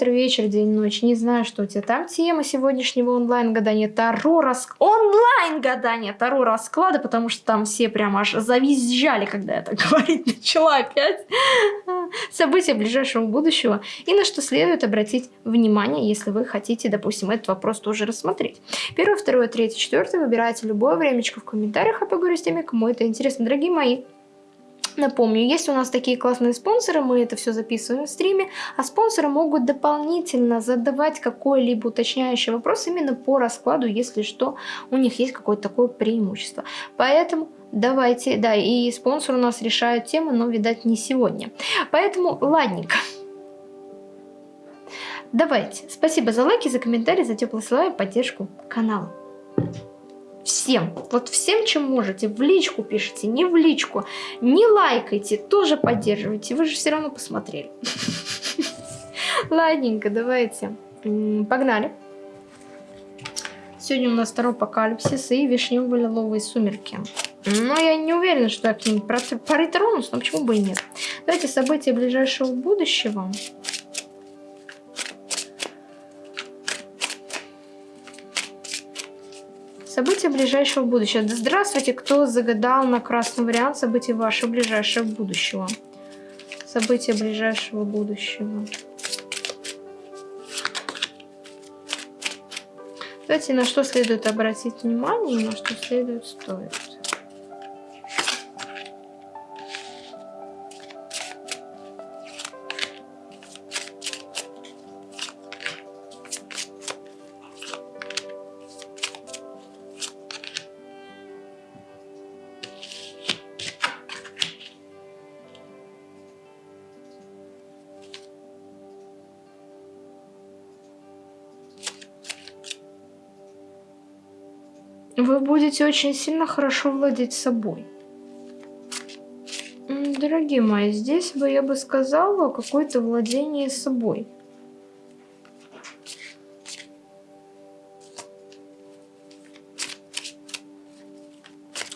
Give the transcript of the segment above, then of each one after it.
утро, вечер, день, ночь. Не знаю, что у тебя там. Тема сегодняшнего онлайн-гадания Таро раск... Онлайн-гадания Таро расклада, потому что там все прям аж завизжали, когда я так говорить начала опять. События ближайшего будущего. И на что следует обратить внимание, если вы хотите, допустим, этот вопрос тоже рассмотреть. Первое, второе, третье, четвертое. Выбирайте любое времечко в комментариях, а поговорю с теми, кому это интересно. Дорогие мои, Напомню, есть у нас такие классные спонсоры, мы это все записываем в стриме, а спонсоры могут дополнительно задавать какой-либо уточняющий вопрос именно по раскладу, если что, у них есть какое-то такое преимущество. Поэтому давайте, да, и спонсор у нас решает тему, но, видать, не сегодня. Поэтому, ладненько. Давайте. Спасибо за лайки, за комментарии, за теплые слова и поддержку канала. Всем, вот всем, чем можете, в личку пишите, не в личку, не лайкайте, тоже поддерживайте, вы же все равно посмотрели. Ладненько, давайте, погнали. Сегодня у нас второй апокалипсис и вишнево-лиловые сумерки. Но я не уверена, что я к ним притронусь, но почему бы и нет. Давайте события ближайшего будущего. События ближайшего будущего. Здравствуйте, кто загадал на красный вариант событий вашего ближайшего будущего. События ближайшего будущего. Давайте на что следует обратить внимание на что следует стоит. Будете очень сильно хорошо владеть собой. Дорогие мои, здесь бы я бы сказала какое-то владение собой.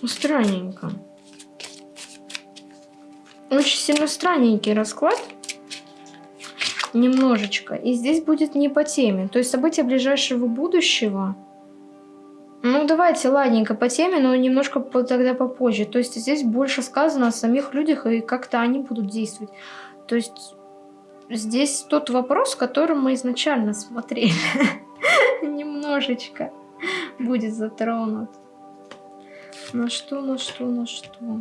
Странненько. Очень сильно странненький расклад. Немножечко. И здесь будет не по теме. То есть события ближайшего будущего ну, давайте, ладненько, по теме, но немножко тогда попозже. То есть здесь больше сказано о самих людях, и как-то они будут действовать. То есть здесь тот вопрос, который мы изначально смотрели. Немножечко будет затронут. На что, на что, на что?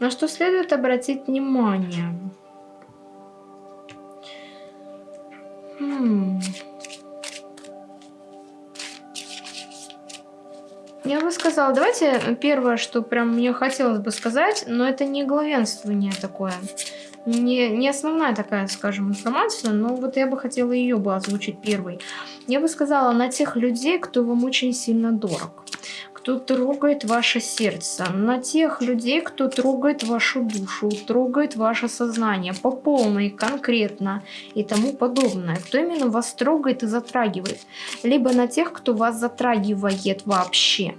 На что следует обратить внимание? Хм. Я бы сказала, давайте первое, что прям мне хотелось бы сказать, но это не главенствование такое. Не, не основная такая, скажем, информация, но вот я бы хотела ее бы озвучить первой. Я бы сказала на тех людей, кто вам очень сильно дорог кто трогает ваше сердце, на тех людей, кто трогает вашу душу, трогает ваше сознание по полной, конкретно и тому подобное, кто именно вас трогает и затрагивает, либо на тех, кто вас затрагивает вообще.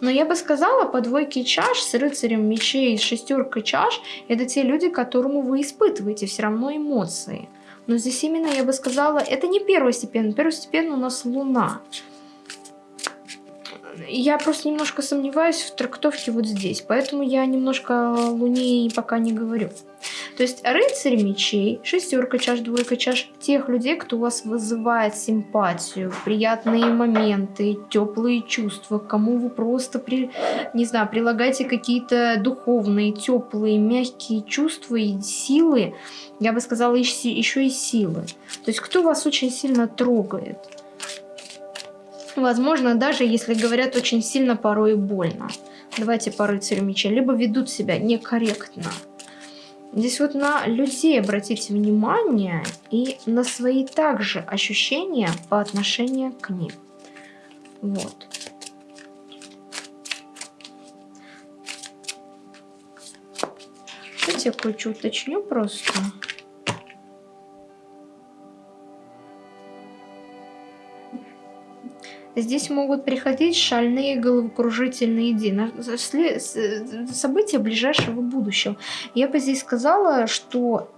Но я бы сказала, по двойке чаш с рыцарем мечей, с шестеркой чаш, это те люди, которому вы испытываете все равно эмоции. Но здесь именно, я бы сказала, это не первостепенно. Первостепенно у нас Луна я просто немножко сомневаюсь в трактовке вот здесь, поэтому я немножко Луне пока не говорю. То есть рыцарь мечей, шестерка чаш, двойка чаш, тех людей, кто у вас вызывает симпатию, приятные моменты, теплые чувства, кому вы просто, при, не знаю, прилагаете какие-то духовные, теплые, мягкие чувства и силы, я бы сказала, еще и силы. То есть кто вас очень сильно трогает. Возможно, даже если говорят очень сильно, порой больно. Давайте по рыцарю меча. Либо ведут себя некорректно. Здесь вот на людей обратите внимание и на свои также ощущения по отношению к ним. Вот. Давайте я кое-что уточню просто. Здесь могут приходить шальные головокружительные идеи, события ближайшего будущего. Я бы здесь сказала, что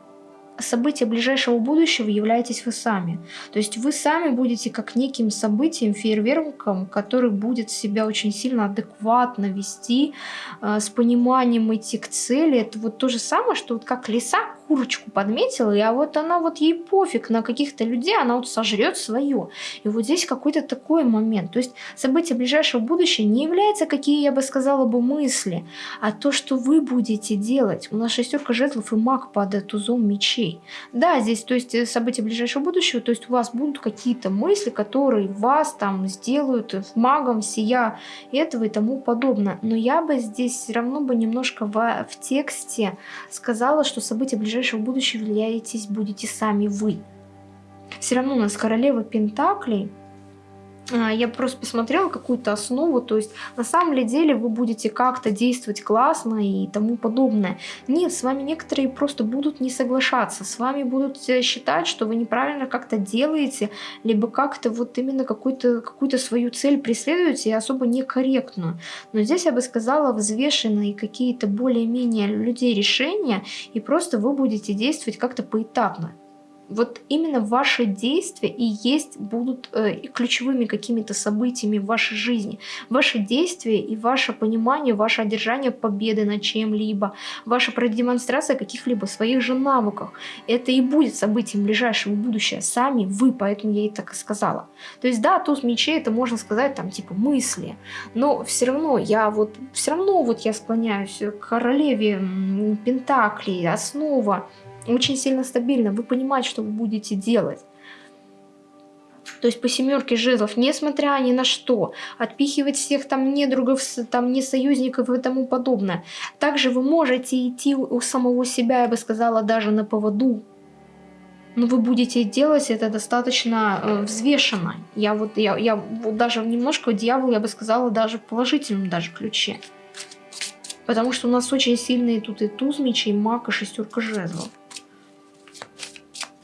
события ближайшего будущего являетесь вы сами. То есть вы сами будете как неким событием, фейерверком, который будет себя очень сильно адекватно вести, э, с пониманием идти к цели. Это вот то же самое, что вот как лиса курочку подметила, и а вот она вот ей пофиг на каких-то людей, она вот сожрет свое. И вот здесь какой-то такой момент. То есть события ближайшего будущего не являются, какие я бы сказала бы, мысли, а то, что вы будете делать. У нас шестерка жезлов и маг под тузом мечей. Да, здесь, то есть э, события ближайшего будущего, то есть у вас будут какие-то мысли, которые вас там сделают магом, сия этого и тому подобное. Но я бы здесь все равно бы немножко в, в тексте сказала, что события ближайшего ближайшего будущего влияетесь будете сами вы. Все равно у нас королева Пентаклей. А, я просто посмотрела какую-то основу, то есть на самом деле вы будете как-то действовать классно и тому подобное. Нет, с вами некоторые просто будут не соглашаться, с вами будут считать, что вы неправильно как-то делаете, либо как-то вот именно какую-то какую свою цель преследуете и особо некорректную. Но здесь я бы сказала взвешенные какие-то более-менее людей решения, и просто вы будете действовать как-то поэтапно вот именно ваши действия и есть будут э, ключевыми какими-то событиями в вашей жизни. Ваши действия и ваше понимание, ваше одержание победы над чем-либо, ваша продемонстрация каких-либо своих же навыков. Это и будет событием ближайшего будущего. Сами вы, поэтому я и так и сказала. То есть да, туз мечей это можно сказать там типа мысли, но все равно я вот, все равно вот я склоняюсь к королеве Пентаклей, основа очень сильно стабильно, вы понимаете, что вы будете делать. То есть по семерке жезлов, несмотря ни на что, отпихивать всех там недругов, там не союзников и тому подобное. Также вы можете идти у самого себя, я бы сказала, даже на поводу. Но вы будете делать это достаточно э, взвешенно. Я вот, я, я вот даже немножко дьявол, я бы сказала, даже в положительном даже ключе. Потому что у нас очень сильные тут и туз мечей, маг и шестерка жезлов.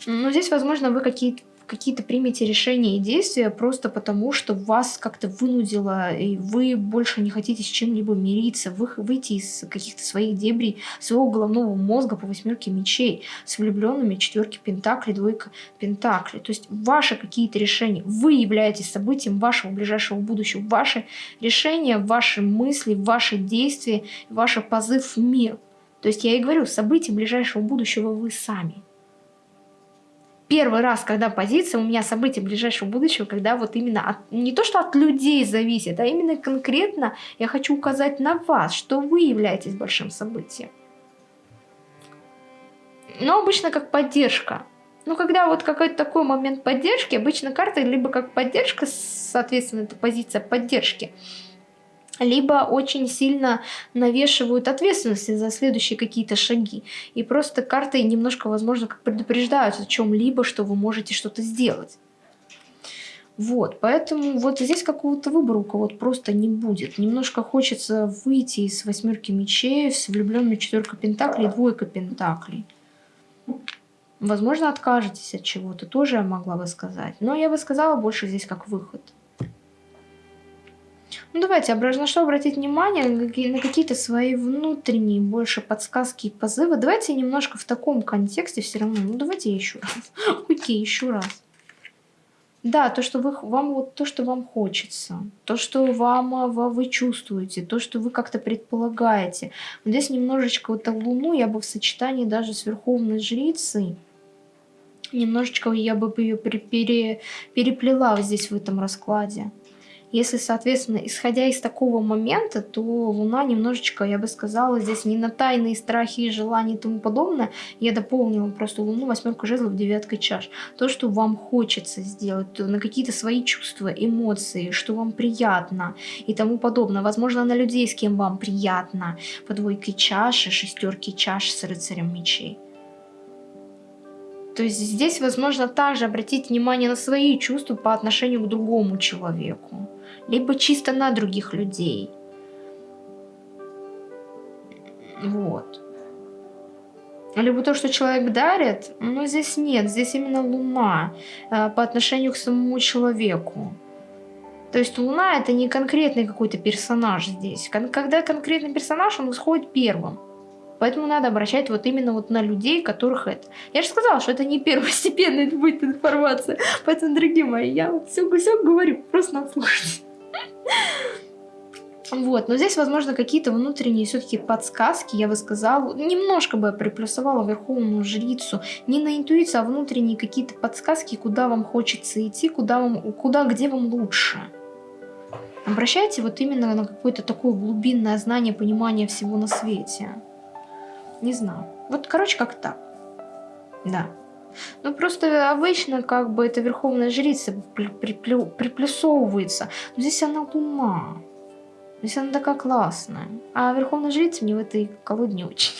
Но здесь, возможно, вы какие-то какие-то примете решения и действия просто потому, что вас как-то вынудило, и вы больше не хотите с чем-либо мириться, вы, выйти из каких-то своих дебрей, своего головного мозга по восьмерке мечей, с влюбленными четверки пентаклей, двойка пентаклей. То есть ваши какие-то решения, вы являетесь событием вашего ближайшего будущего, ваши решения, ваши мысли, ваши действия, ваш позыв в мир. То есть я и говорю, событием ближайшего будущего вы сами первый раз, когда позиция у меня события ближайшего будущего, когда вот именно от, не то, что от людей зависит, а именно конкретно я хочу указать на вас, что вы являетесь большим событием. Но обычно как поддержка. Ну, когда вот какой-то такой момент поддержки, обычно карта либо как поддержка, соответственно, это позиция поддержки, либо очень сильно навешивают ответственности за следующие какие-то шаги. И просто карты немножко, возможно, как предупреждают о чем-либо, что вы можете что-то сделать. Вот, поэтому вот здесь какого-то выбора у кого-то просто не будет. Немножко хочется выйти из восьмерки мечей с влюбленными четверка пентаклей, двойка пентаклей. Возможно, откажетесь от чего-то, тоже я могла бы сказать. Но я бы сказала больше здесь как выход. Ну давайте, на что обратить внимание, на какие-то свои внутренние больше подсказки и позывы. Давайте немножко в таком контексте все равно. Ну давайте еще раз. Окей, еще раз. Да, то, что вы, вам вот то, что вам хочется, то, что вам а, вы чувствуете, то, что вы как-то предполагаете. Вот здесь немножечко вот Луну я бы в сочетании даже с Верховной Жрицей, немножечко я бы ее пере, переплела здесь в этом раскладе. Если, соответственно, исходя из такого момента, то Луна немножечко, я бы сказала, здесь не на тайные страхи и желания и тому подобное. Я дополнила просто Луну, восьмерку жезлов, девяткой чаш. То, что вам хочется сделать, то на какие-то свои чувства, эмоции, что вам приятно и тому подобное. Возможно, на людей, с кем вам приятно. По двойке чаши, шестерки чаш с рыцарем мечей. То есть здесь возможно также обратить внимание на свои чувства по отношению к другому человеку либо чисто на других людей. Вот. Либо то, что человек дарит, но здесь нет, здесь именно луна э, по отношению к самому человеку. То есть Луна это не конкретный какой-то персонаж здесь. Кон когда конкретный персонаж, он исходит первым. Поэтому надо обращать вот именно вот на людей, которых это. Я же сказала, что это не первостепенная будет информация. Поэтому, дорогие мои, я вот все, все говорю, просто надо. Вот, но здесь, возможно, какие-то внутренние все-таки подсказки, я бы сказала, немножко бы приплюсовала Верховную Жрицу, не на интуицию, а внутренние какие-то подсказки, куда вам хочется идти, куда, вам, куда где вам лучше. Обращайте вот именно на какое-то такое глубинное знание, понимание всего на свете. Не знаю. Вот, короче, как так. Да. Ну, просто обычно, как бы, эта Верховная Жрица приплюсовывается. Но здесь она ума. То есть она такая классная. А Верховная Жрица мне в этой колоде не очень.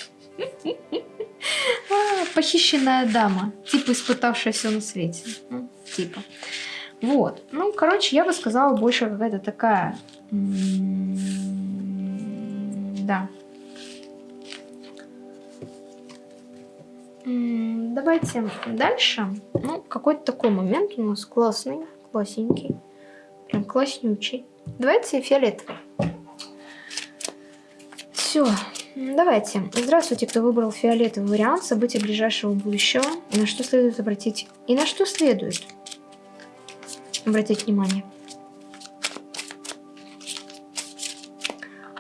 А, похищенная дама. Типа испытавшая все на свете. Типа. Вот. Ну, короче, я бы сказала, больше какая-то такая... Да. Давайте дальше. Ну, какой-то такой момент у нас классный, классненький. Прям класснючий. Давайте фиолетовый. Все, давайте. Здравствуйте, кто выбрал фиолетовый вариант событий ближайшего будущего. И на что следует обратить... И на что следует обратить внимание.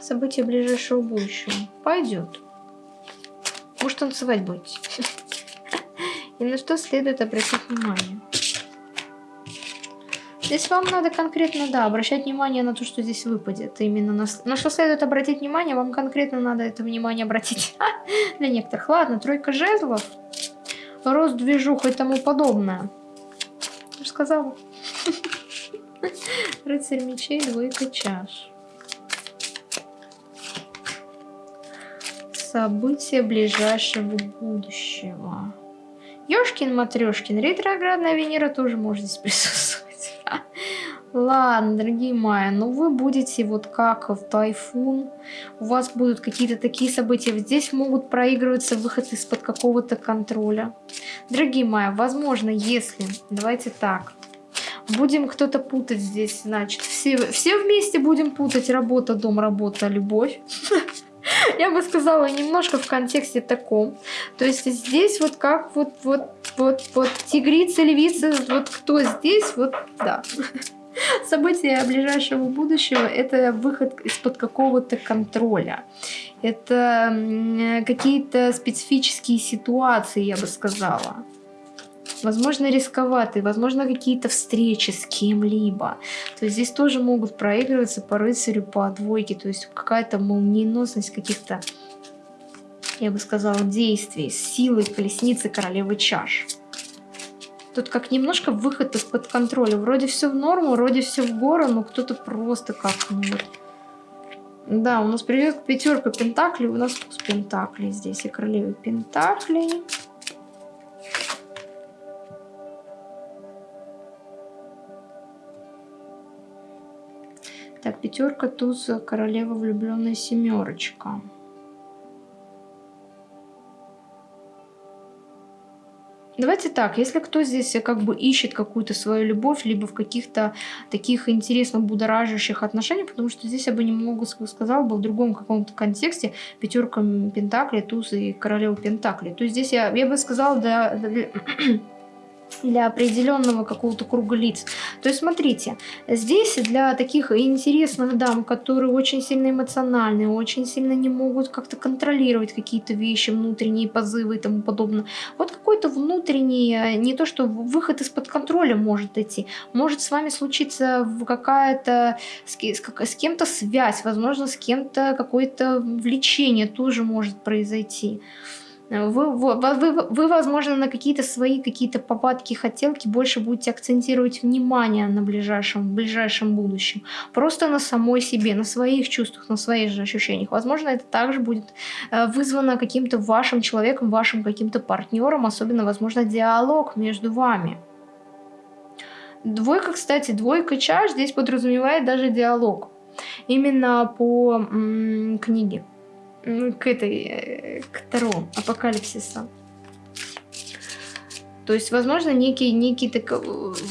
События ближайшего будущего. Пойдет. Может, танцевать будете. И на что следует обратить внимание. Здесь вам надо конкретно, да, обращать внимание на то, что здесь выпадет. Именно на, на что следует обратить внимание, вам конкретно надо это внимание обратить. Для некоторых. Ладно, тройка жезлов, рост движух и тому подобное. Я же сказала. Рыцарь мечей, двойка чаш. События ближайшего будущего. Ёшкин-матрёшкин, ретроградная Венера тоже может здесь присутствовать. Ладно, дорогие мои, ну вы будете вот как в тайфун, у вас будут какие-то такие события, здесь могут проигрываться выход из-под какого-то контроля. Дорогие мои, возможно, если, давайте так, будем кто-то путать здесь, значит, все, все вместе будем путать работа, дом, работа, любовь. Я бы сказала немножко в контексте таком. То есть здесь вот как вот, вот, вот, вот тигрица, львица, вот кто здесь, вот да. События ближайшего будущего – это выход из-под какого-то контроля. Это какие-то специфические ситуации, я бы сказала. Возможно, рисковатые, возможно, какие-то встречи с кем-либо. То есть здесь тоже могут проигрываться по рыцарю, по двойке. То есть какая-то молниеносность каких-то, я бы сказала, действий, силы колесницы королевы чаш. Тут как немножко выход из-под контроля. Вроде все в норму, вроде все в гору, но кто-то просто как ну вот. Да, у нас придет пятерка пентаклей, у нас туз пентаклей здесь и королева пентаклей. Так, пятерка, туз, королева, влюбленная семерочка. Давайте так, если кто здесь как бы ищет какую-то свою любовь, либо в каких-то таких интересно будоражащих отношениях, потому что здесь я бы немного сказала бы в другом каком-то контексте пятерка пентаклей, туз и королева пентаклей. То здесь я, я бы сказала, да, да для определенного какого-то круга лиц. То есть, смотрите, здесь для таких интересных дам, которые очень сильно эмоциональны, очень сильно не могут как-то контролировать какие-то вещи, внутренние позывы и тому подобное. Вот какой-то внутренний, э, не то что выход из-под контроля может идти, может с вами случиться какая-то с, с кем-то связь, возможно, с кем-то какое-то влечение тоже может произойти. Вы, вы, вы, вы возможно, на какие-то свои какие-то попадки, хотелки больше будете акцентировать внимание на ближайшем, ближайшем будущем. Просто на самой себе, на своих чувствах, на своих же ощущениях. Возможно, это также будет э, вызвано каким-то вашим человеком, вашим каким-то партнером, особенно, возможно, диалог между вами. Двойка, кстати, двойка чаш здесь подразумевает даже диалог. Именно по книге к этой, э, к Таро, апокалипсиса. То есть, возможно, некий, некий так,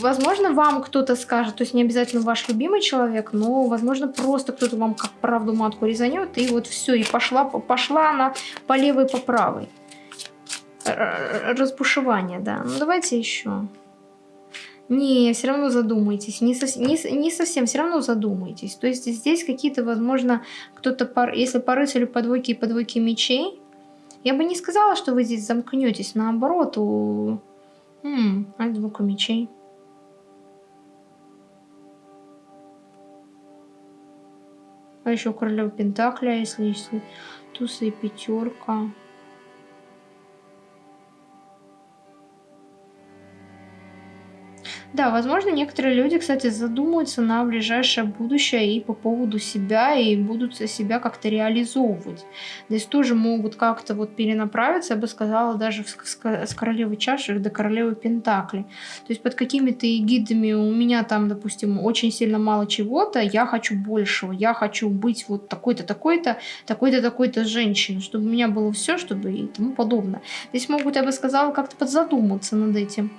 возможно, вам кто-то скажет, то есть не обязательно ваш любимый человек, но, возможно, просто кто-то вам как правду матку резанет, и вот все, и пошла, пошла она по левой, по правой. Разбушевание, да. Ну, давайте еще. Не, все равно задумайтесь. Не, со, не, не совсем, все равно задумайтесь. То есть здесь какие-то, возможно, кто-то, пар, если по рыцарю по двойке и по двойке мечей, я бы не сказала, что вы здесь замкнетесь. Наоборот, у... М а двойка мечей. А еще королева Пентакля, если, если туса и пятерка. Да, возможно, некоторые люди, кстати, задумаются на ближайшее будущее и по поводу себя, и будут себя как-то реализовывать. Здесь тоже могут как-то вот перенаправиться, я бы сказала, даже с королевы чаши до королевы пентакли. То есть под какими-то эгидами у меня там, допустим, очень сильно мало чего-то, я хочу большего, я хочу быть вот такой-то, такой-то, такой-то, такой-то женщиной, чтобы у меня было все, чтобы и тому подобное. Здесь могут, я бы сказала, как-то подзадуматься над этим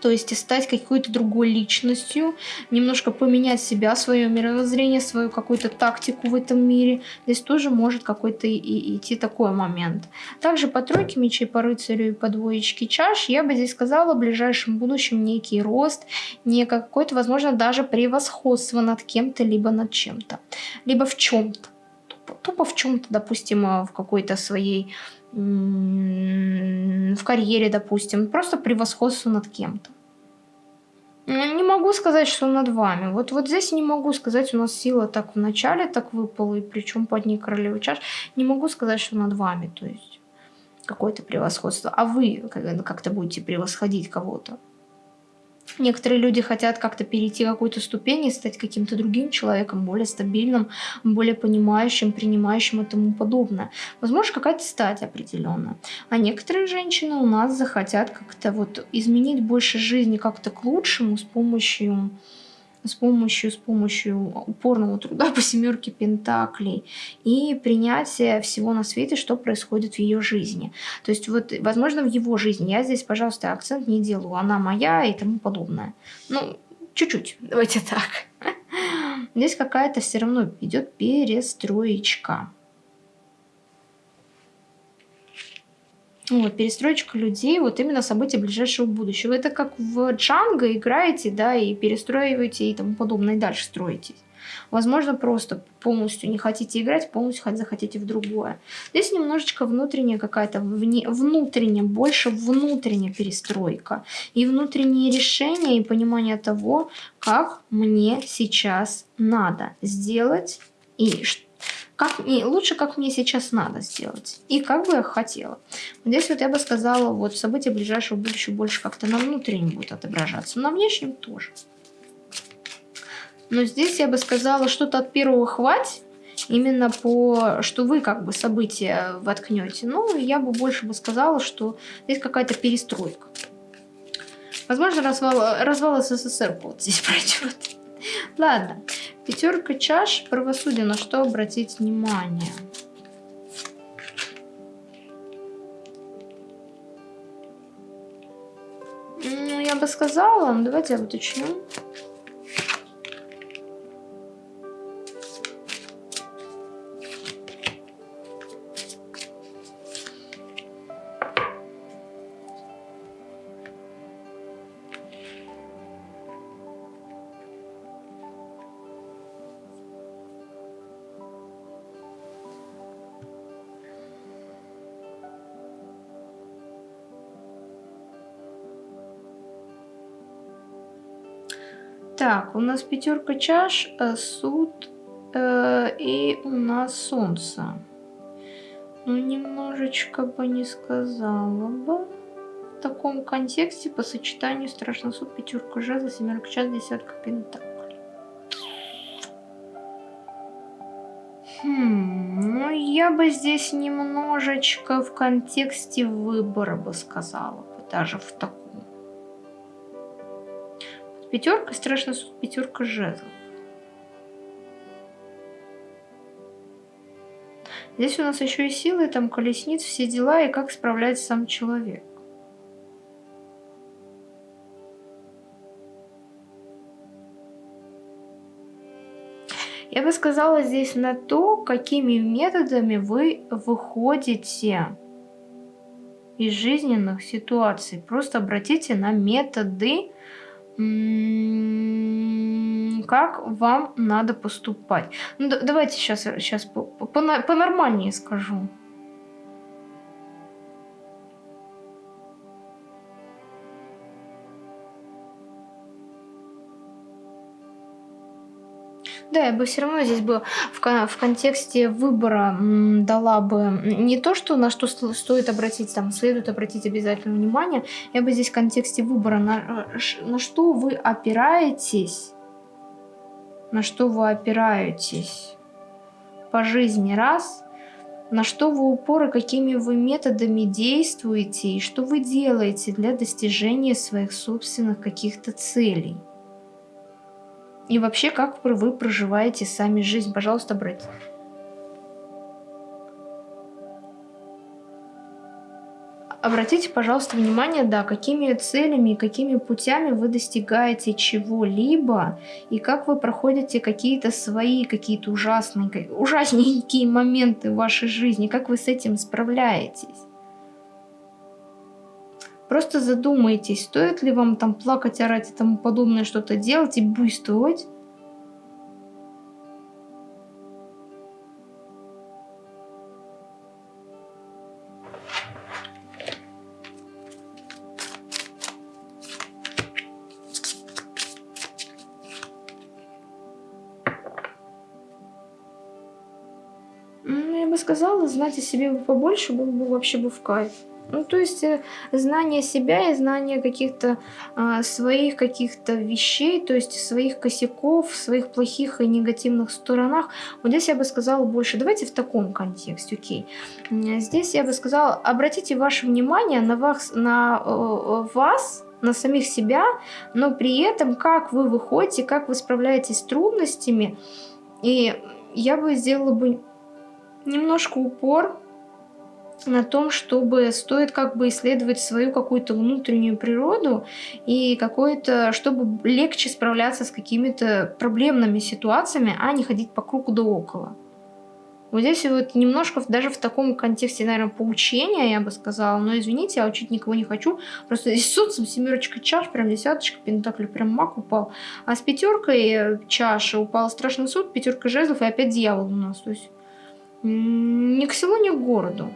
то есть стать какой-то другой личностью, немножко поменять себя, свое мировоззрение, свою какую-то тактику в этом мире. Здесь тоже может какой-то и идти такой момент. Также по тройке мечей, по рыцарю и по двоечке чаш я бы здесь сказала в ближайшем будущем некий рост, не какой-то, возможно, даже превосходство над кем-то, либо над чем-то, либо в чем-то. Тупо, тупо в чем-то, допустим, в какой-то своей в карьере, допустим, просто превосходство над кем-то. Ну, не могу сказать, что над вами. Вот, вот здесь не могу сказать, у нас сила так в начале так выпала, и причем под ней королевы чаш. Не могу сказать, что над вами, то есть какое-то превосходство. А вы как-то будете превосходить кого-то. Некоторые люди хотят как-то перейти какую-то ступень и стать каким-то другим человеком, более стабильным, более понимающим, принимающим и тому подобное. Возможно, какая-то стать определенная. А некоторые женщины у нас захотят как-то вот изменить больше жизни как-то к лучшему с помощью с помощью, с помощью упорного труда по семерке пентаклей и принятия всего на свете, что происходит в ее жизни. То есть вот, возможно, в его жизни. Я здесь, пожалуйста, акцент не делаю. Она моя и тому подобное. Ну, чуть-чуть, давайте так. Здесь какая-то все равно идет перестроечка. Вот, перестроечка людей, вот именно события ближайшего будущего. Это как в Джанго играете, да, и перестраиваете и тому подобное, и дальше строитесь. Возможно, просто полностью не хотите играть, полностью захотите в другое. Здесь немножечко внутренняя какая-то, внутренняя, больше внутренняя перестройка. И внутренние решения, и понимание того, как мне сейчас надо сделать, и что как мне, лучше, как мне сейчас надо сделать. И как бы я хотела. Здесь вот я бы сказала, вот события ближайшего будущего больше как-то на внутреннем будет отображаться. На внешнем тоже. Но здесь я бы сказала, что-то от первого хватит. Именно по, что вы как бы события воткнете. Ну, я бы больше бы сказала, что здесь какая-то перестройка. Возможно, развал, развал СССР вот здесь пройдет. Ладно, пятерка чаш, правосудие, на что обратить внимание? Ну, я бы сказала, ну, давайте я уточню. У нас пятерка чаш, э, суд э, и у нас солнце. Ну, немножечко бы не сказала бы. В таком контексте по сочетанию страшный суд, пятерка жезла, семерка час, десятка пентаклей. Хм, ну я бы здесь немножечко в контексте выбора бы сказала, даже в таком Пятерка, страшный суд, пятерка жезлов. Здесь у нас еще и силы, там колесниц, все дела, и как справляется сам человек. Я бы сказала здесь на то, какими методами вы выходите из жизненных ситуаций. Просто обратите на методы, как вам надо поступать. Ну, давайте сейчас, сейчас по-нормальнее скажу. Да, я бы все равно здесь бы в, в контексте выбора дала бы не то, что на что стоит обратить, там, следует обратить обязательно внимание, я бы здесь в контексте выбора, на, э, на что вы опираетесь, на что вы опираетесь по жизни, раз, на что вы упоры, какими вы методами действуете и что вы делаете для достижения своих собственных каких-то целей. И вообще, как вы проживаете сами жизнь. Пожалуйста, брать. Обратите, пожалуйста, внимание, да, какими целями и какими путями вы достигаете чего-либо, и как вы проходите какие-то свои, какие-то ужасные, ужасненькие моменты в вашей жизни, как вы с этим справляетесь. Просто задумайтесь, стоит ли вам там плакать, орать и тому подобное что-то делать и буйствовать. Ну, я бы сказала, знать о себе побольше было бы вообще бы в кайф. Ну, то есть э, знание себя и знание каких-то э, своих каких-то вещей, то есть своих косяков, своих плохих и негативных сторонах. Вот здесь я бы сказала больше. Давайте в таком контексте, окей. Здесь я бы сказала, обратите ваше внимание на вас, на э, вас на самих себя, но при этом как вы выходите, как вы справляетесь с трудностями. И я бы сделала бы немножко упор на том, чтобы стоит как бы исследовать свою какую-то внутреннюю природу и какой-то, чтобы легче справляться с какими-то проблемными ситуациями, а не ходить по кругу да около. Вот здесь вот немножко даже в таком контексте, наверное, поучения, я бы сказала, но извините, я учить никого не хочу, просто здесь солнцем семерочка чаш, прям десяточка, пентакль, прям маг упал, а с пятеркой чаши упал страшный суд, пятерка жезлов и опять дьявол у нас, то есть ни к селу, ни к городу.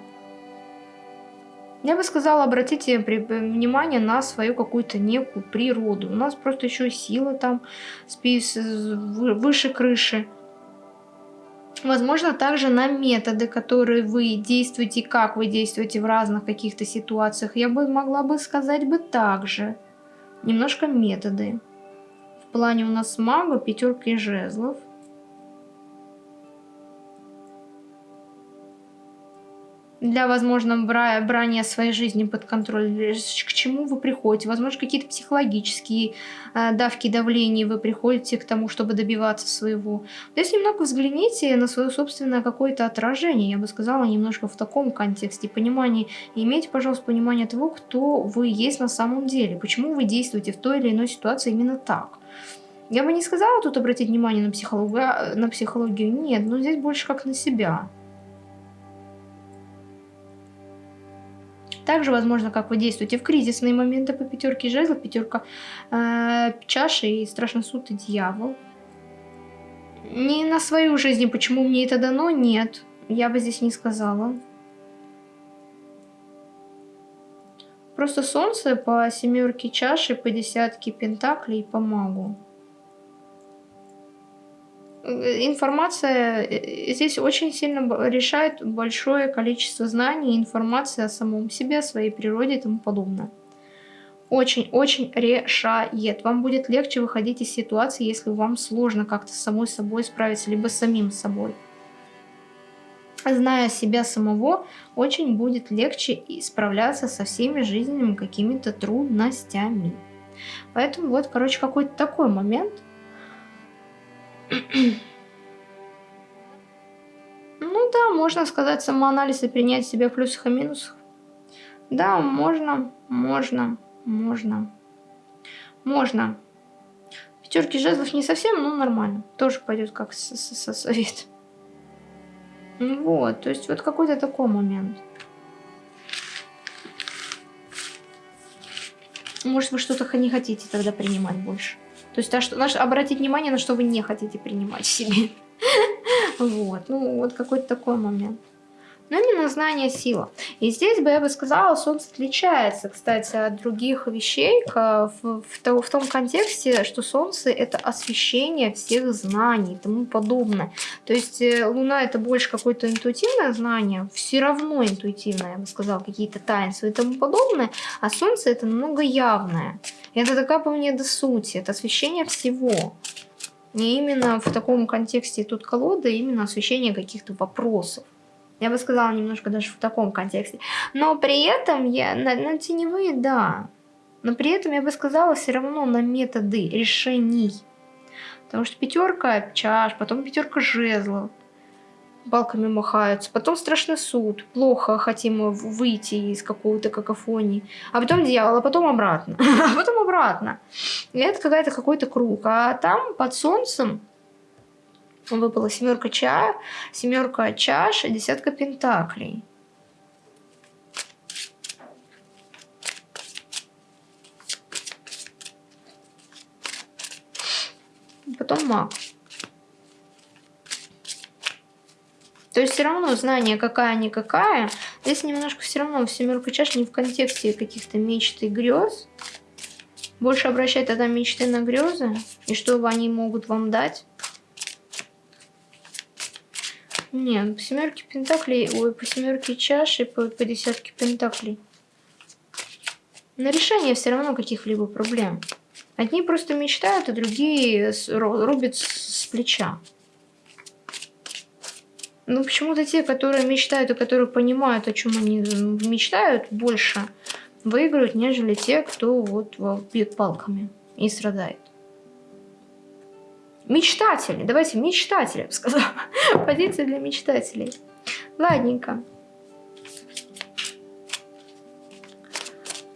Я бы сказала, обратите внимание на свою какую-то некую природу. У нас просто еще сила там выше крыши. Возможно, также на методы, которые вы действуете, как вы действуете в разных каких-то ситуациях. Я бы могла бы сказать бы также. Немножко методы. В плане у нас мага, пятерки жезлов – для, возможно, бра брания своей жизни под контроль, к чему вы приходите, возможно, какие-то психологические э, давки давления вы приходите к тому, чтобы добиваться своего. То есть немного взгляните на свое собственное какое-то отражение, я бы сказала, немножко в таком контексте, понимание, имейте, пожалуйста, понимание того, кто вы есть на самом деле, почему вы действуете в той или иной ситуации именно так. Я бы не сказала тут обратить внимание на психологию, а, на психологию, нет, но здесь больше как на себя. Также возможно, как вы действуете в кризисные моменты по пятерке жезлов, пятерка э, чаши и страшный суд и дьявол. Не на свою жизнь, почему мне это дано, нет. Я бы здесь не сказала. Просто солнце по семерке чаши, по десятке пентаклей и по магу. Информация э, здесь очень сильно решает большое количество знаний, информации о самом себе, о своей природе и тому подобное. Очень-очень решает. Вам будет легче выходить из ситуации, если вам сложно как-то с самой собой справиться, либо с самим собой. Зная себя самого, очень будет легче справляться со всеми жизненными какими-то трудностями. Поэтому вот, короче, какой-то такой момент – ну да, можно сказать самоанализ и принять себя в плюсах и минусах. Да, можно, можно, можно, можно. Пятерки жезлов не совсем, но нормально. Тоже пойдет как со совет. Вот, то есть вот какой-то такой момент. Может, вы что-то не хотите тогда принимать больше. То есть, а что, наш, обратить внимание, на что вы не хотите принимать в себе. Вот, ну, вот какой-то такой момент но именно знание сила. И здесь бы я бы сказала, Солнце отличается, кстати, от других вещей в, в, в том контексте, что Солнце это освещение всех знаний и тому подобное. То есть э, Луна это больше какое-то интуитивное знание, все равно интуитивное, я бы сказала, какие-то таинства и тому подобное, а Солнце это намного явное. Это мне до сути, это освещение всего. Не именно в таком контексте тут колода, именно освещение каких-то вопросов. Я бы сказала немножко даже в таком контексте. Но при этом я на, на теневые, да. Но при этом я бы сказала все равно на методы решений. Потому что пятерка чаш, потом пятерка жезлов. Балками махаются. Потом страшный суд. Плохо хотим выйти из какого-то какофонии. А потом дьявол, а потом обратно. а потом обратно. И это какая-то какой-то круг. А там под солнцем выпала семерка чая, семерка чаш, десятка пентаклей. Потом маг. То есть все равно знание какая-никакая. Здесь немножко все равно семерка чаш не в контексте каких-то мечт и грез. Больше обращать тогда мечты на грезы. И что они могут вам дать. Не, по семерке пентаклей, ой, по семерке чаши, по, по десятке пентаклей. На решение все равно каких-либо проблем. Одни просто мечтают, а другие рубят с плеча. Ну, почему-то те, которые мечтают и которые понимают, о чем они мечтают, больше выиграют, нежели те, кто вот бьет палками и страдает. Мечтатели. Давайте мечтатели, сказала. Позиция для мечтателей. Ладненько.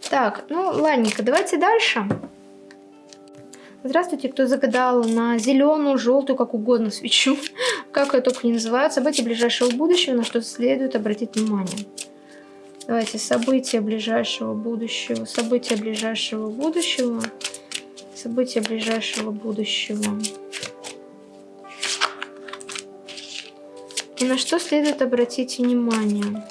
Так, ну ладненько, давайте дальше. Здравствуйте, кто загадал на зеленую, желтую, как угодно свечу. Как это только не называется. События ближайшего будущего, на что следует обратить внимание. Давайте, события ближайшего будущего. События ближайшего будущего. События ближайшего будущего. И на что следует обратить внимание?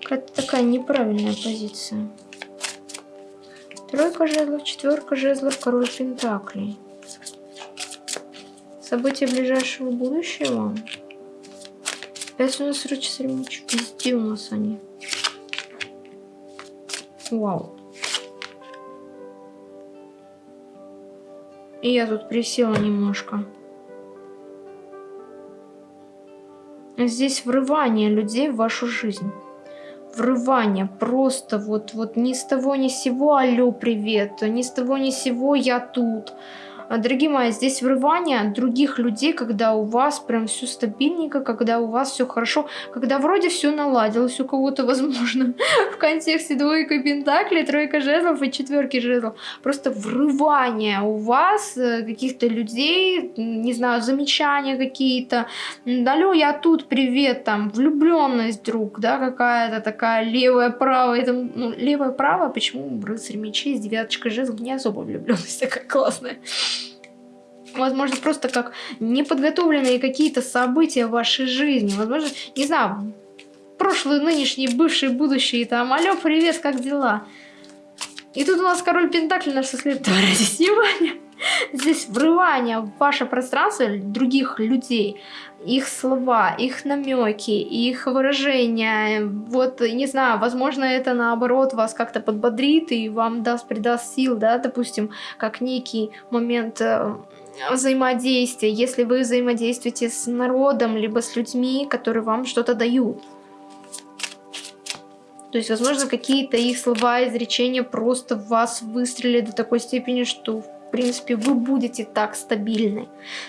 Какая-то такая неправильная позиция. Тройка жезлов, четверка жезлов, король пентаклей. События ближайшего будущего. Опять у нас рычаг меч. Везде у нас они. Вау. И я тут присела немножко. Здесь врывание людей в вашу жизнь. Врывание. Просто вот, вот ни с того ни с сего алло, привет. Ни с того ни с сего я тут. А, дорогие мои, здесь врывание других людей, когда у вас прям все стабильненько, когда у вас все хорошо, когда вроде все наладилось у кого-то, возможно, в контексте двойка пентаклей, тройка жезлов и четверки жезлов. Просто врывание у вас э, каких-то людей, не знаю, замечания какие-то. Алло, я тут, привет, там, влюбленность вдруг, да, какая-то такая левая, правая, там, ну, левая, правая, почему рыцарь мечей с девяточкой жезлов не особо влюбленность такая классная возможно, просто как неподготовленные какие-то события в вашей жизни. Возможно, не знаю, прошлые, нынешние, бывшие, будущие, там, алло, привет, как дела? И тут у нас король Пентакли, наш следует обратите внимание. Здесь врывание в ваше пространство других людей, их слова, их намеки, их выражения. Вот, не знаю, возможно, это наоборот вас как-то подбодрит и вам даст, придаст сил, да, допустим, как некий момент э, взаимодействия, если вы взаимодействуете с народом, либо с людьми, которые вам что-то дают. То есть, возможно, какие-то их слова, изречения просто в вас выстрелили до такой степени, что в принципе, вы будете так стабильны.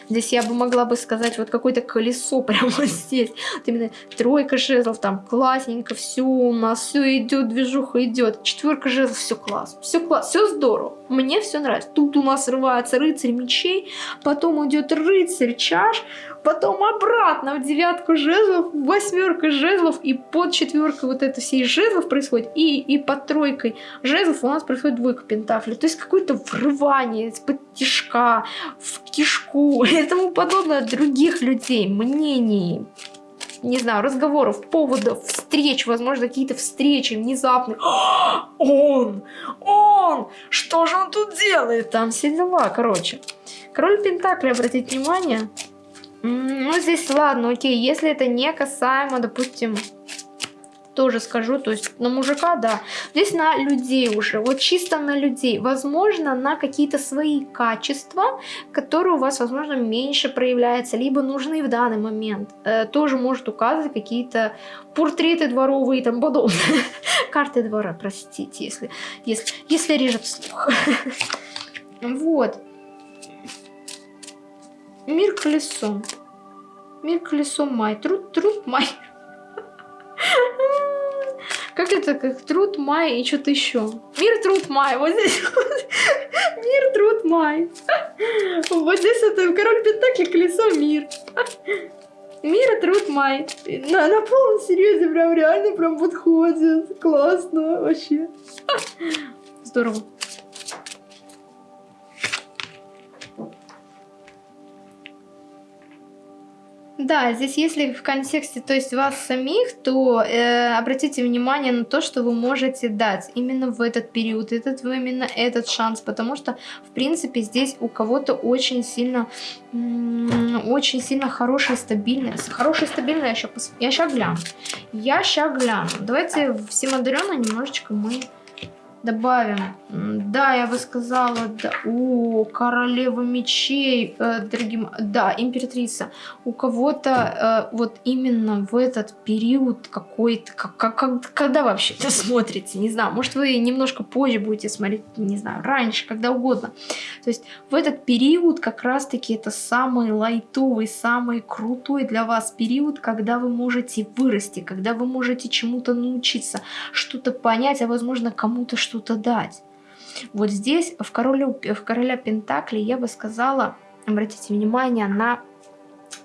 Здесь я бы могла бы сказать, вот какое-то колесо прямо здесь. Вот именно тройка жезлов, там классненько, все у нас, все идет, движуха идет. Четверка жезлов, все класс, все класс, все здорово. Мне все нравится. Тут у нас срывается рыцарь мечей, потом идет рыцарь чаш, потом обратно в девятку жезлов, восьмерка жезлов, и под четверкой вот это всей жезлов происходит, и, и под тройкой жезлов у нас происходит двойка пентаклей. То есть какое-то врывание из-под тишка, в кишку и тому подобное от других людей, мнений, не знаю, разговоров, поводов, встреч, возможно, какие-то встречи внезапные. Он! Он! Что же он тут делает? Там все дела, короче. Король Пентакли, обратите внимание, ну, здесь ладно, окей, если это не касаемо, допустим, тоже скажу, то есть на мужика, да. Здесь на людей уже, вот чисто на людей. Возможно, на какие-то свои качества, которые у вас, возможно, меньше проявляются, либо нужны в данный момент. Э, тоже может указывать какие-то портреты дворовые и тому подобное. Карты двора, простите, если, если, если режет слух. Вот. Мир колесом. Мир колесом май. Труд, труд май. Как это, как труд май и что-то еще. Мир, труд, май. Вот здесь мир, труд, май. Вот здесь это король пентакли, колесо, мир. Мир, труд, май. На, на полном серьезе прям реально прям подходит. Классно вообще. Здорово. Да, здесь если в контексте, то есть вас самих, то э, обратите внимание на то, что вы можете дать именно в этот период, этот именно этот шанс, потому что, в принципе, здесь у кого-то очень сильно, очень сильно хорошая стабильность. Хорошая стабильная, я сейчас, гляну. Я сейчас гляну. Давайте всем одаренно немножечко мы добавим. Да, я бы сказала, да. О, королева мечей, э, дорогим, да, императрица. У кого-то э, вот именно в этот период какой-то, как, как, когда вообще это смотрите, не знаю, может вы немножко позже будете смотреть, не знаю, раньше, когда угодно. То есть в этот период как раз-таки это самый лайтовый, самый крутой для вас период, когда вы можете вырасти, когда вы можете чему-то научиться, что-то понять, а возможно кому-то что-то дать. Вот здесь в, королю, в короля Пентакли я бы сказала, обратите внимание на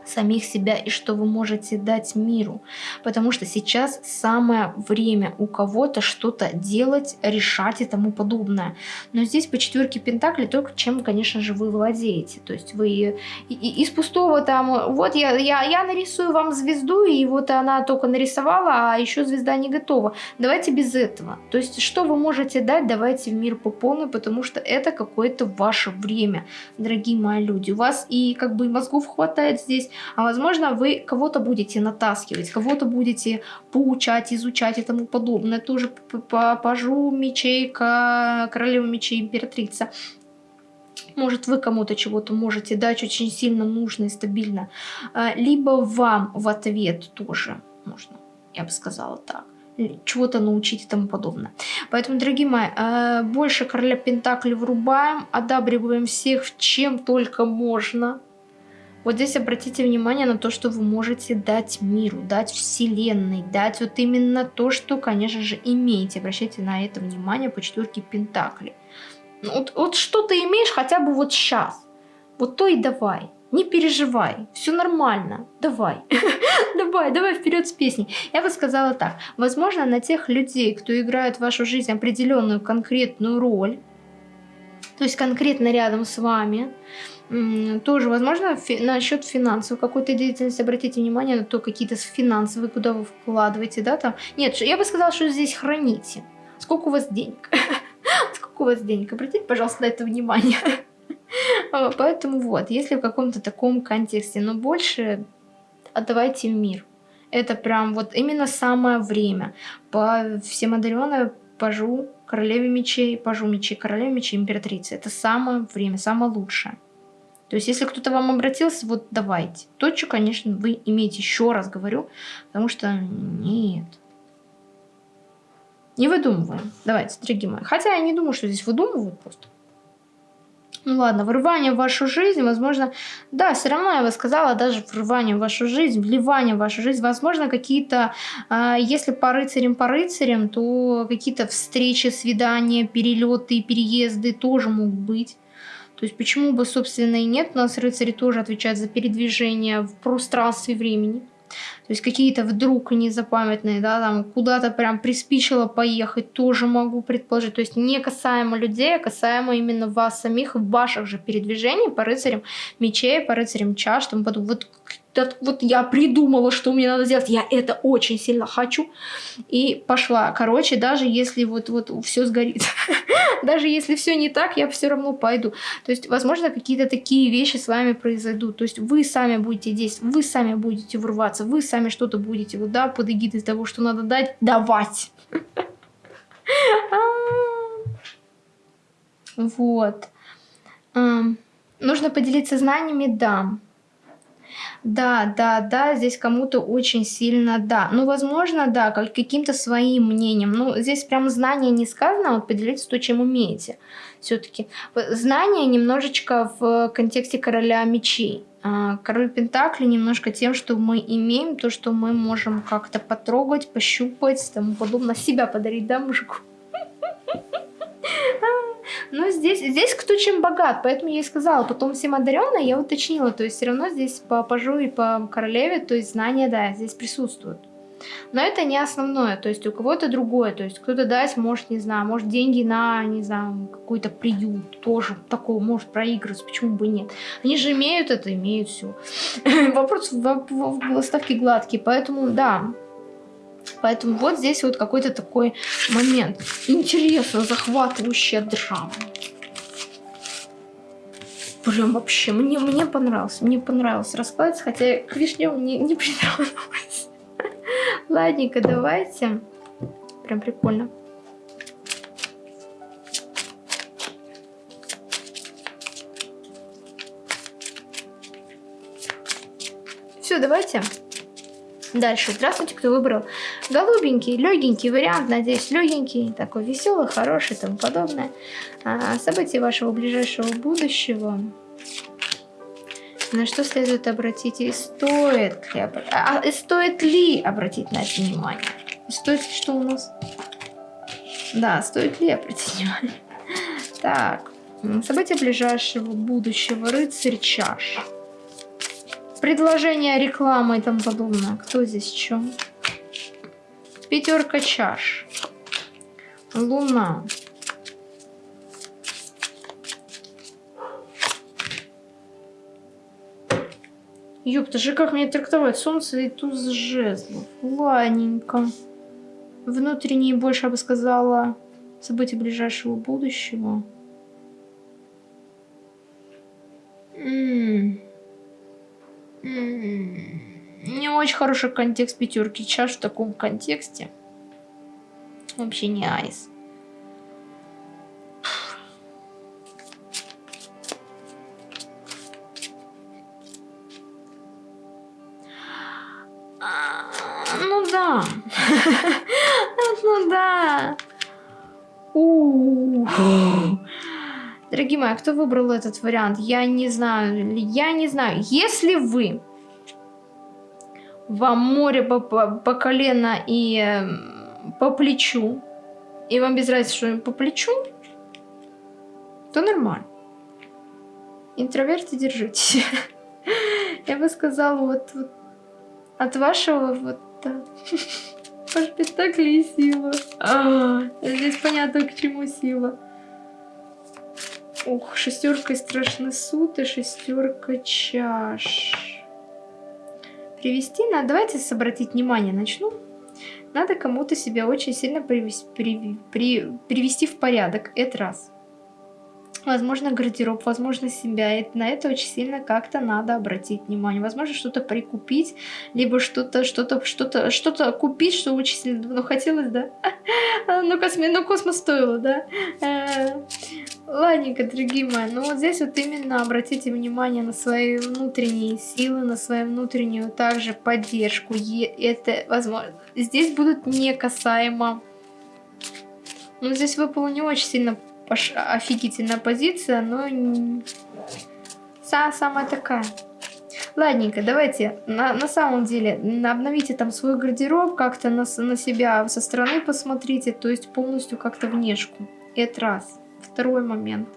самих себя и что вы можете дать миру. Потому что сейчас самое время у кого-то что-то делать, решать и тому подобное. Но здесь по четверке Пентакли только чем, конечно же, вы владеете. То есть вы из пустого там, вот я, я, я нарисую вам звезду, и вот она только нарисовала, а еще звезда не готова. Давайте без этого. То есть что вы можете дать, давайте в мир по полной, потому что это какое-то ваше время, дорогие мои люди. У вас и как бы мозгов хватает здесь, а возможно вы кого-то будете натаскивать, кого-то будете поучать, изучать и тому подобное. Тоже пажу мечей, королева мечей, императрица. Может, вы кому-то чего-то можете дать очень сильно нужно и стабильно. А, либо вам в ответ тоже можно, я бы сказала так чего-то научить и тому подобное. Поэтому, дорогие мои, а, больше короля Пентакли врубаем, одабриваем всех, чем только можно. Вот здесь обратите внимание на то, что вы можете дать миру, дать вселенной, дать вот именно то, что, конечно же, имеете. Обращайте на это внимание по четверке Пентакли. Ну, вот, вот что ты имеешь хотя бы вот сейчас. Вот то и давай. Не переживай, все нормально, давай, давай, давай вперед с песней. Я бы сказала так, возможно, на тех людей, кто играет в вашу жизнь определенную конкретную роль, то есть конкретно рядом с вами, тоже, возможно, фи насчет финансовой какой-то деятельности, обратите внимание на то, какие-то финансовые, куда вы вкладываете, да, там. Нет, я бы сказала, что здесь храните. Сколько у вас денег? Сколько у вас денег? Обратите, пожалуйста, на это внимание. Поэтому вот, если в каком-то таком контексте, но больше отдавайте мир. Это прям вот именно самое время. По всем одаренной пожу королеве мечей, пожу мечей, королеве мечей, императрице. Это самое время, самое лучшее. То есть, если кто-то вам обратился, вот давайте. Точку, конечно, вы имеете, еще раз говорю, потому что нет. Не выдумываем. Давайте, дорогие мои. Хотя я не думаю, что здесь выдумывают просто. Ну ладно, врывание в вашу жизнь, возможно, да, все равно я бы сказала, даже врывание в вашу жизнь, вливание в вашу жизнь, возможно, какие-то, э, если по рыцарям, по рыцарям, то какие-то встречи, свидания, перелеты, переезды тоже могут быть. То есть почему бы, собственно, и нет, у нас рыцари тоже отвечают за передвижение в пространстве времени. То есть какие-то вдруг незапамятные, да, там куда-то прям приспичило поехать, тоже могу предположить. То есть не касаемо людей, а касаемо именно вас самих, ваших же передвижений по рыцарям мечей, по рыцарям чаш, там потом вот вот я придумала, что мне надо сделать, я это очень сильно хочу, и пошла. Короче, даже если вот, вот все сгорит, даже если все не так, я все равно пойду. То есть, возможно, какие-то такие вещи с вами произойдут. То есть, вы сами будете действовать, вы сами будете врываться, вы сами что-то будете, вот, да, под эгидой того, что надо дать, давать. Вот. Нужно поделиться знаниями, да. Да, да, да, здесь кому-то очень сильно да. Ну, возможно, да, как каким-то своим мнением. Ну, здесь прям знание не сказано, а вот поделиться то, чем умеете. Все-таки знание немножечко в контексте короля мечей. А, король Пентакли немножко тем, что мы имеем, то, что мы можем как-то потрогать, пощупать, тому подобное, себя подарить, да, мужику? Но здесь, здесь кто чем богат, поэтому я и сказала, потом всем одаренная, я уточнила, то есть все равно здесь по пажу и по королеве, то есть знания, да, здесь присутствуют. Но это не основное, то есть у кого-то другое, то есть кто-то дать может, не знаю, может деньги на, не знаю, какой-то приют, тоже такого может проигрывать, почему бы нет. Они же имеют это, имеют все. Вопрос в, в, в ставке гладкий, поэтому да, Поэтому вот здесь вот какой-то такой момент. Интересно, захватывающая драма. Прям вообще, мне, мне понравился, мне понравился расклад, хотя к вишням не, не притронулась. Ладненько, давайте. Прям прикольно. Все, давайте. Дальше. Здравствуйте, кто выбрал голубенький, легенький вариант. Надеюсь, легенький, такой веселый, хороший и тому подобное. А, события вашего ближайшего будущего. На что следует обратить и стоит ли, а, и стоит ли обратить на это внимание? стоит ли что у нас? Да, стоит ли обратить внимание? Так, события ближайшего будущего. Рыцарь чаш предложение, реклама и тому подобное. Кто здесь что? Пятерка чаш. Луна. Ёпта же, как мне трактовать? Солнце и туз жезлов. Ладненько. Внутренние больше, я бы сказала, события ближайшего будущего. Не очень хороший контекст пятерки чаш в таком контексте. Вообще не айс. Дорогие мои, а кто выбрал этот вариант? Я не знаю. Я не знаю. Если вы вам море по, по, по колено и э, по плечу, и вам без разницы, что по плечу, то нормально. Интроверты, держите. Я бы сказала, вот, вот от вашего вот Ваш спектакль и сила. А, здесь понятно, к чему сила. Ух, шестерка страшный суд и шестерка чаш. Привести надо. Давайте обратить внимание начну. Надо кому-то себя очень сильно привести, при, при, привести в порядок. Это раз возможно, гардероб, возможно, себя. И на это очень сильно как-то надо обратить внимание. Возможно, что-то прикупить, либо что-то, что-то, что-то, что-то купить, что очень сильно давно хотелось, да? Ну, косми, ну, космос стоило, да? Э, ладненько, дорогие мои, ну вот здесь вот именно обратите внимание на свои внутренние силы, на свою внутреннюю также поддержку. Это возможно. Здесь будут не касаемо. Ну, здесь выпало не очень сильно Паш... офигительная позиция, но не... самая такая. Ладненько, давайте, на, на самом деле, обновите там свой гардероб, как-то на, на себя со стороны посмотрите, то есть полностью как-то внешку. Это раз. Второй момент.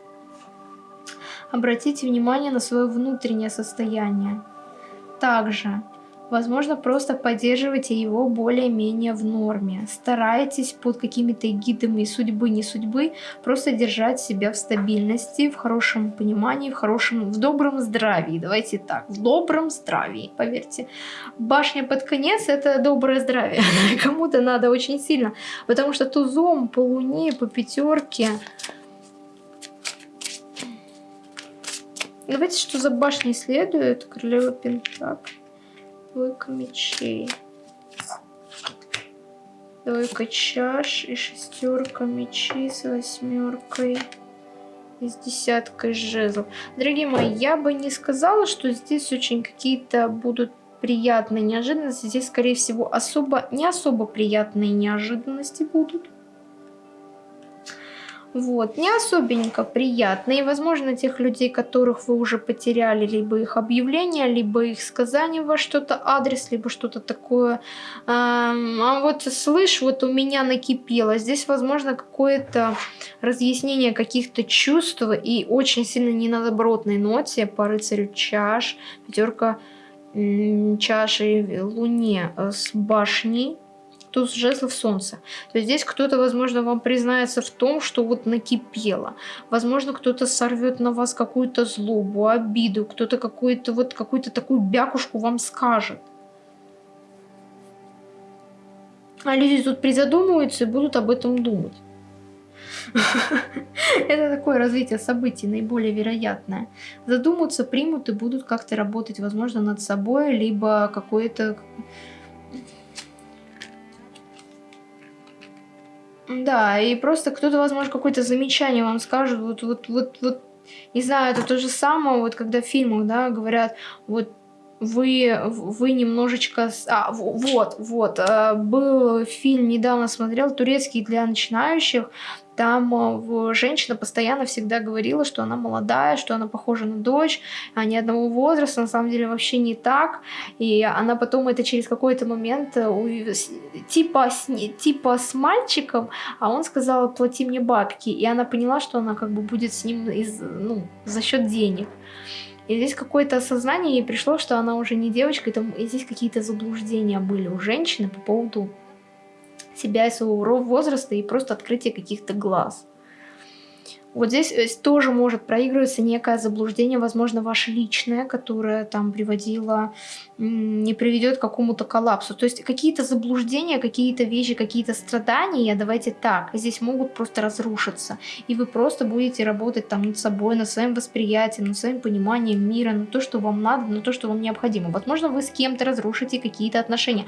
Обратите внимание на свое внутреннее состояние. Также Возможно, просто поддерживайте его более-менее в норме. Старайтесь под какими-то гидами судьбы, не судьбы, просто держать себя в стабильности, в хорошем понимании, в хорошем, в добром здравии. Давайте так, в добром здравии, поверьте. Башня под конец — это доброе здравие. Кому-то надо очень сильно, потому что тузом по луне, по пятерке... Давайте, что за башней следует? Королева Пентак двойка мечей. Двойка чаш и шестерка мечей с восьмеркой и с десяткой жезлов. Дорогие мои, я бы не сказала, что здесь очень какие-то будут приятные неожиданности. Здесь, скорее всего, особо не особо приятные неожиданности будут. Вот, не особенько приятно. И, возможно, тех людей, которых вы уже потеряли, либо их объявление, либо их сказание во что-то, адрес, либо что-то такое. А вот слышь, вот у меня накипело. Здесь, возможно, какое-то разъяснение каких-то чувств и очень сильно не на добротной ноте по рыцарю чаш, пятерка чаши луне э, с башней туз жезлов солнца. То есть здесь кто-то, возможно, вам признается в том, что вот накипело. Возможно, кто-то сорвет на вас какую-то злобу, обиду, кто-то какую-то вот какую-то такую бякушку вам скажет. А люди тут призадумываются и будут об этом думать. Это такое развитие событий, наиболее вероятное. Задумаются, примут и будут как-то работать, возможно, над собой, либо какое-то Да, и просто кто-то, возможно, какое-то замечание вам скажет, вот, вот, вот, вот, не знаю, это то же самое, вот когда в фильмах, да, говорят, вот вы, вы немножечко... А, вот, вот, э, был фильм, недавно смотрел, турецкий для начинающих, там э, женщина постоянно всегда говорила, что она молодая, что она похожа на дочь, они одного возраста, на самом деле вообще не так. И она потом это через какой-то момент э, типа с, типа с мальчиком, а он сказал, плати мне бабки. И она поняла, что она как бы будет с ним из, ну, за счет денег. И здесь какое-то осознание ей пришло, что она уже не девочка, и, там, и здесь какие-то заблуждения были у женщины по поводу себя и своего возраста и просто открытие каких-то глаз. Вот здесь э, тоже может проигрываться некое заблуждение, возможно, ваше личное, которое там приводило, не приведет к какому-то коллапсу. То есть какие-то заблуждения, какие-то вещи, какие-то страдания, давайте так, здесь могут просто разрушиться. И вы просто будете работать там над собой, над своим восприятием, над своим пониманием мира, на то, что вам надо, на то, что вам необходимо. Возможно, вы с кем-то разрушите какие-то отношения.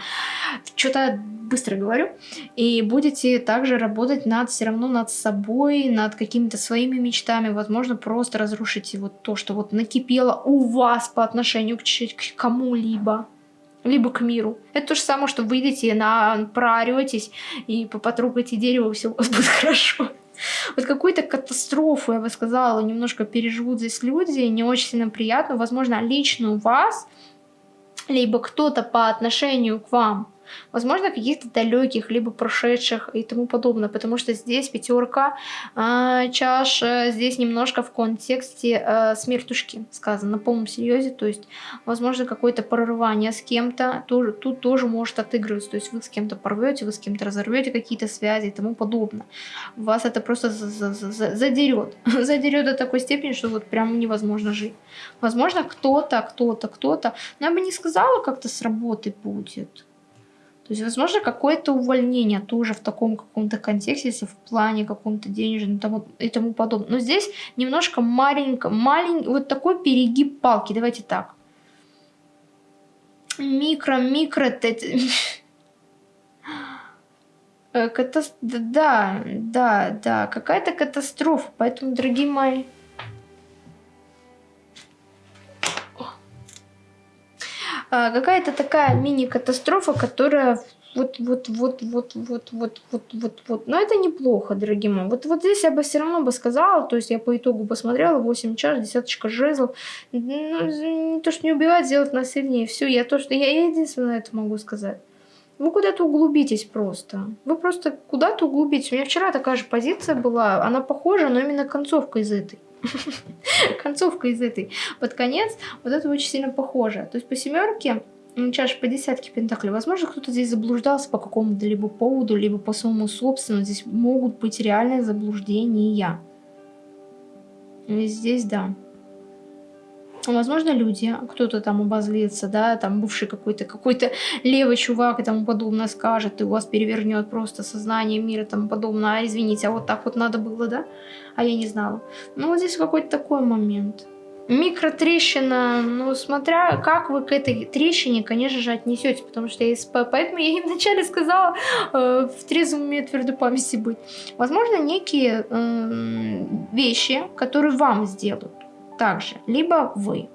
Что-то быстро говорю. И будете также работать над все равно над собой, над какими-то своими мечтами. Возможно, просто разрушите вот то, что вот накипело у вас по отношению к, к кому-либо либо к миру. Это то же самое, что выйдете, на, прооретесь и потрогаете дерево, все у вас будет хорошо. Вот какую-то катастрофу, я бы сказала, немножко переживут здесь люди, не очень сильно приятно. Возможно, лично у вас, либо кто-то по отношению к вам возможно, каких-то далеких, либо прошедших и тому подобное, потому что здесь пятерка э, чаш, э, здесь немножко в контексте э, смертушки сказано, на полном серьезе, то есть, возможно, какое-то прорывание с кем-то, тоже, тут тоже может отыгрываться, то есть вы с кем-то порвете, вы с кем-то разорвете какие-то связи и тому подобное. Вас это просто задерет, задерет до такой степени, что вот прям невозможно жить. Возможно, кто-то, кто-то, кто-то, но я бы не сказала, как-то с работы будет. То есть, возможно, какое-то увольнение тоже в таком каком-то контексте, если в плане каком-то денежном тому, и тому подобное. Но здесь немножко маленько, маленький, вот такой перегиб палки. Давайте так. Микро, микро... Э, катас... Да, да, да, какая-то катастрофа. Поэтому, дорогие мои, какая-то такая мини-катастрофа, которая вот, вот, вот, вот, вот, вот, вот, вот, вот. Но это неплохо, дорогие мои. Вот, вот здесь я бы все равно бы сказала, то есть я по итогу посмотрела, 8 чаш, десяточка жезлов. Ну, то, что не убивать, сделать насильнее, все. Я то, что я единственное это могу сказать. Вы куда-то углубитесь просто. Вы просто куда-то углубитесь. У меня вчера такая же позиция была, она похожа, но именно концовка из этой. Концовка из этой. Под конец вот это очень сильно похоже. То есть по семерке чаш по десятке пентаклей. Возможно, кто-то здесь заблуждался по какому-то либо поводу, либо по своему собственному. Здесь могут быть реальные заблуждения. И здесь, да. Возможно, люди, кто-то там обозлится, да, там бывший какой-то какой-то левый чувак и тому подобное скажет, и у вас перевернет просто сознание мира и тому подобное. А, извините, а вот так вот надо было, да? А я не знала. Ну, вот здесь какой-то такой момент. Микротрещина, ну, смотря как вы к этой трещине, конечно же, отнесете, потому что я СП, поэтому я и вначале сказала э, в трезвом уме твердой памяти быть. Возможно, некие э, вещи, которые вам сделают также, либо вы.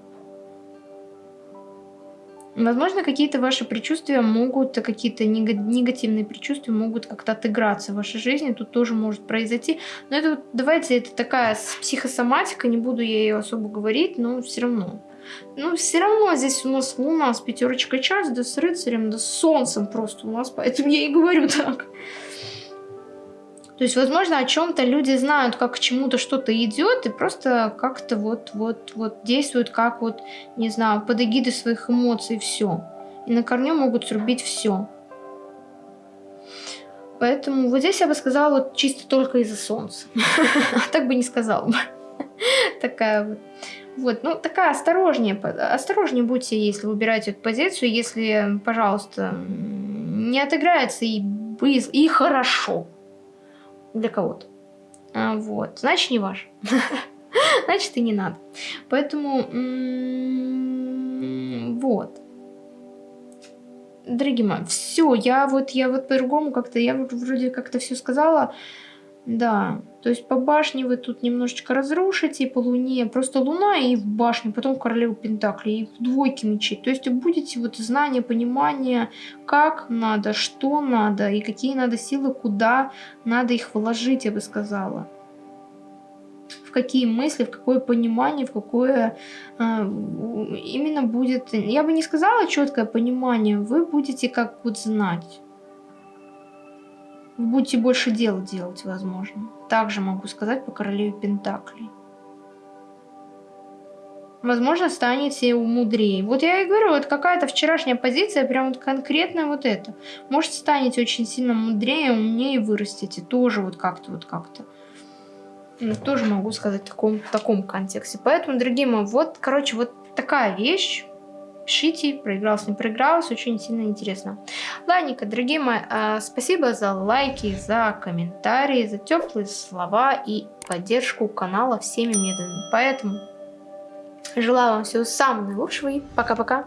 Возможно, какие-то ваши предчувствия могут, какие-то негативные предчувствия могут как-то отыграться в вашей жизни, тут тоже может произойти. Но это, давайте, это такая психосоматика, не буду я ее особо говорить, но все равно. Ну, все равно здесь у нас Луна с пятерочкой час, да с рыцарем, да с солнцем просто у нас, поэтому я и говорю так. То есть, возможно, о чем-то люди знают, как к чему-то что-то идет, и просто как-то вот, вот, вот действуют, как вот, не знаю, под эгидой своих эмоций, все. И на корню могут срубить все. Поэтому вот здесь я бы сказала вот чисто только из-за солнца. Так бы не сказала бы. Такая вот. Вот, ну такая осторожнее, осторожнее будьте, если выбираете эту позицию, если, пожалуйста, не отыграется и, и хорошо для кого-то. А, вот, значит, не ваш. значит, и не надо. Поэтому, вот. Дорогие мои, все, я вот, я вот по-другому как-то, я вроде как-то все сказала. Да, то есть по башне вы тут немножечко разрушите, по луне, просто луна и в башню, потом королеву Пентакли, и в двойке мечей. То есть будете вот знание, понимание, как надо, что надо, и какие надо силы, куда надо их вложить, я бы сказала. В какие мысли, в какое понимание, в какое э, именно будет, я бы не сказала четкое понимание, вы будете как вот знать. Вы будете больше дел делать, возможно. Также могу сказать по королеве Пентаклей. Возможно, станете умудрее. Вот я и говорю, вот какая-то вчерашняя позиция, прям вот конкретно вот это. Может, станете очень сильно мудрее, умнее вырастете. Тоже вот как-то, вот как-то. Ну, тоже могу сказать в таком, в таком контексте. Поэтому, дорогие мои, вот, короче, вот такая вещь. Пишите, проигрался, не проигрался, очень сильно интересно. Ладненько, дорогие мои, а, спасибо за лайки, за комментарии, за теплые слова и поддержку канала всеми методами. Поэтому желаю вам всего самого наилучшего и пока-пока.